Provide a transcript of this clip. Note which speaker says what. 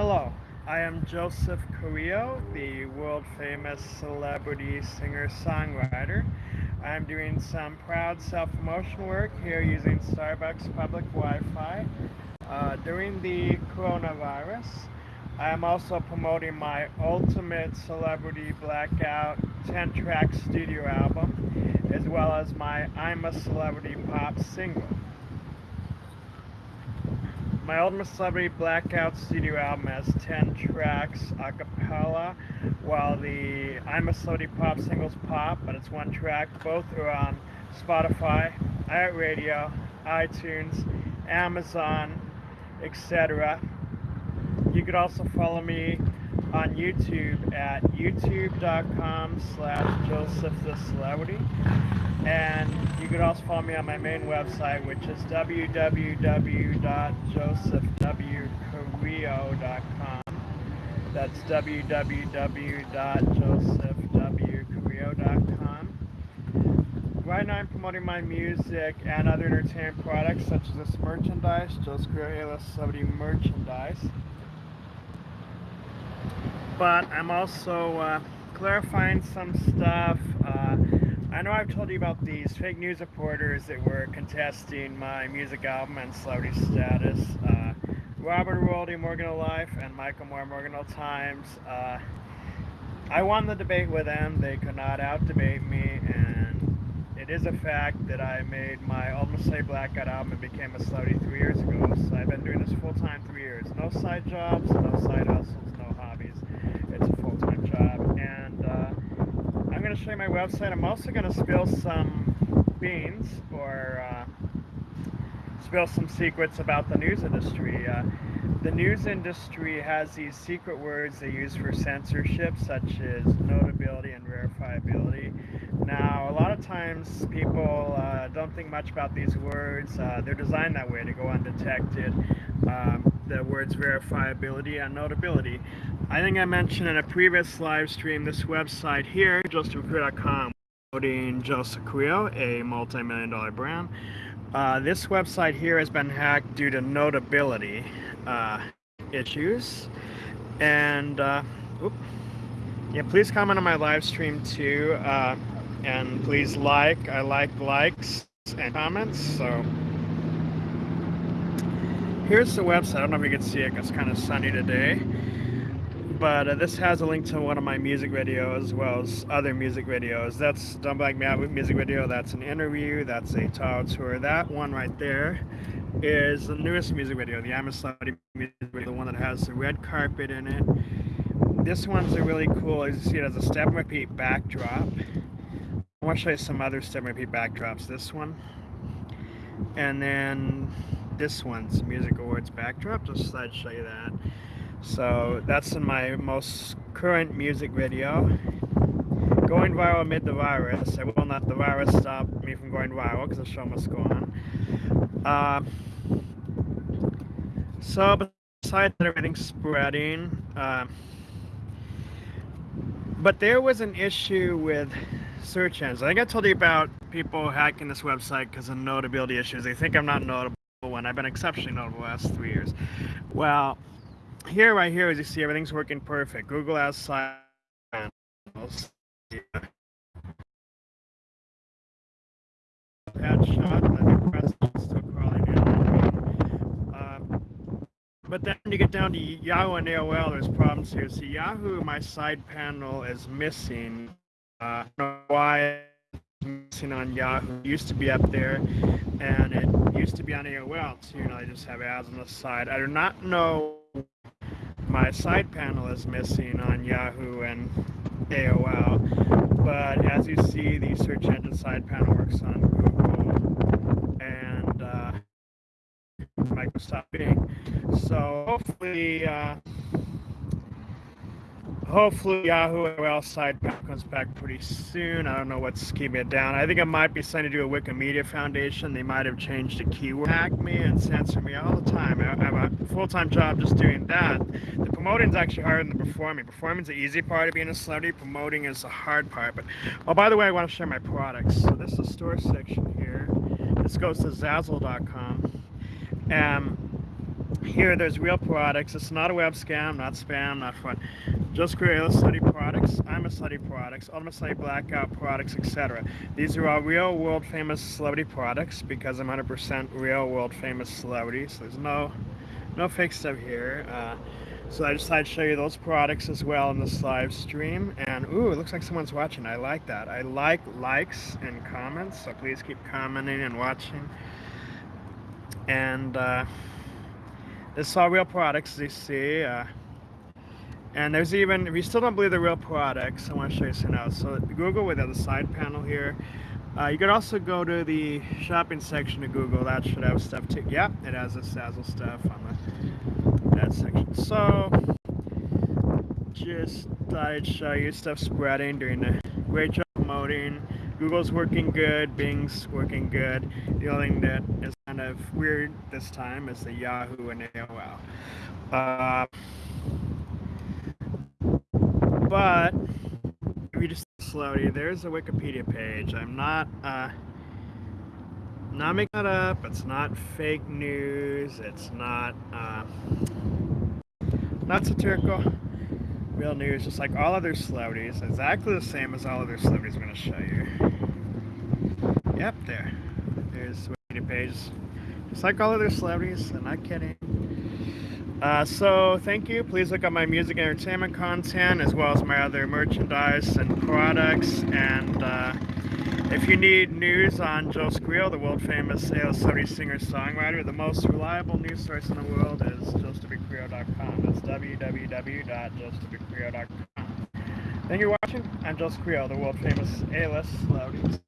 Speaker 1: Hello, I am Joseph Carrillo, the world famous celebrity singer songwriter. I'm doing some proud self promotion work here using Starbucks public Wi Fi uh, during the coronavirus. I am also promoting my Ultimate Celebrity Blackout 10 track studio album, as well as my I'm a Celebrity Pop single. My Ultimate Celebrity Blackout studio album has 10 tracks a cappella, while the I'm a Celebrity Pop singles pop, but it's one track. Both are on Spotify, iHeartRadio, iTunes, Amazon, etc. You could also follow me on YouTube at youtube.com slash Joseph the Celebrity. And you can also follow me on my main website, which is www.josephwcarrillo.com. That's www.josephwcarrillo.com. Right now I'm promoting my music and other entertainment products such as this merchandise, Joseph Carrillo Celebrity merchandise. But I'm also uh, clarifying some stuff. Uh, I know I've told you about these fake news reporters that were contesting my music album and celebrity status. Uh, Robert Worldy, Morgan Life, and Michael Moore, Morgan Times. Uh, I won the debate with them. They could not out-debate me, and it is a fact that I made my Ultimate Slave Blackout album and became a celebrity three years ago. So I've been doing this full-time three years. No side jobs, no side hustles, no hobbies. It's a full-time job, and uh, I'm going to show you my website. I'm also going to spill some beans or uh, spill some secrets about the news industry. Uh, the news industry has these secret words they use for censorship, such as notability and verifiability. Now, a lot of times people uh, don't think much about these words. Uh, they're designed that way to go undetected. Um, the words verifiability and notability. I think I mentioned in a previous live stream this website here, josephcarrillo.com, promoting Joseph Carrillo, a multi-million dollar brand. Uh, this website here has been hacked due to notability uh, issues. And uh, yeah, please comment on my live stream too. Uh, and please like, I like likes and comments. So here's the website. I don't know if you can see it, it's kind of sunny today but uh, this has a link to one of my music videos as well as other music videos. That's Don't Black Me music video, that's an interview, that's a tile tour. That one right there is the newest music video, the I'm music video, the one that has the red carpet in it. This one's a really cool, as you see it has a step repeat backdrop. I want to show you some other step repeat backdrops. This one, and then this one's Music Awards backdrop. Just thought I'd show you that. So that's in my most current music video. Going viral amid the virus. I will not the virus stop me from going viral because the show must go on. Uh, so besides everything spreading, uh, but there was an issue with search engines. I think I told you about people hacking this website because of notability issues. They think I'm not notable when I've been exceptionally notable the last three years. Well, here, right here, as you see, everything's working perfect. Google has side panels. still crawling in. Um, but then you get down to Yahoo and AOL, there's problems here. See, Yahoo, my side panel is missing. Uh, I don't know why missing on Yahoo. It used to be up there, and it used to be on AOL too. You know, I just have ads on the side. I do not know my side panel is missing on Yahoo and AOL. But as you see, the search engine side panel works on Google and uh, Microsoft Bing. So hopefully, uh, hopefully Yahoo AOL side comes back pretty soon. I don't know what's keeping it down. I think it might be something to do with Wikimedia Foundation. They might have changed the keyword. Hack me and censor me all the time. I have a full-time job just doing that. The promoting is actually harder than the performing. Performing is the easy part of being a celebrity. Promoting is the hard part. But oh, by the way, I want to share my products. So this is the store section here. This goes to Zazzle.com. Um, here there's real products. It's not a web scam, not spam, not fraud. Just create study products. I'm a study products, Ultimate Study Blackout products, etc. These are all real world famous celebrity products because I'm 100% real world famous celebrities. So there's no no fake stuff here. Uh, so I decided to show you those products as well in this live stream. And ooh, it looks like someone's watching. I like that. I like likes and comments, so please keep commenting and watching. And uh, is all real products, you see. Uh, and there's even, if you still don't believe they're real products, I want to show you something else. So Google with the side panel here. Uh, you could also go to the shopping section of Google. That should have stuff too. Yeah, it has the Zazzle stuff on the that section. So just thought I'd show you stuff spreading, doing a great job promoting. Google's working good, Bing's working good. The only thing that is kind of weird this time is the Yahoo and AOL. Uh, but if you just slowly, there's a Wikipedia page. I'm not uh, not making that up. It's not fake news. It's not uh, not satirical. Real news, just like all other celebrities, exactly the same as all other celebrities I'm going to show you. Yep, there. There's the Wikipedia page. Just like all other celebrities, I'm not kidding. Uh, so thank you. Please look up my music and entertainment content as well as my other merchandise and products. And uh, if you need news on Joseph Carrillo, the world famous AO 70 singer-songwriter, the most reliable news source in the world is josephwcarrillo.com. That's www.josephwcarrillo.com. Thank you for watching. I'm Joseph Carrillo, the world famous A-list celebrity.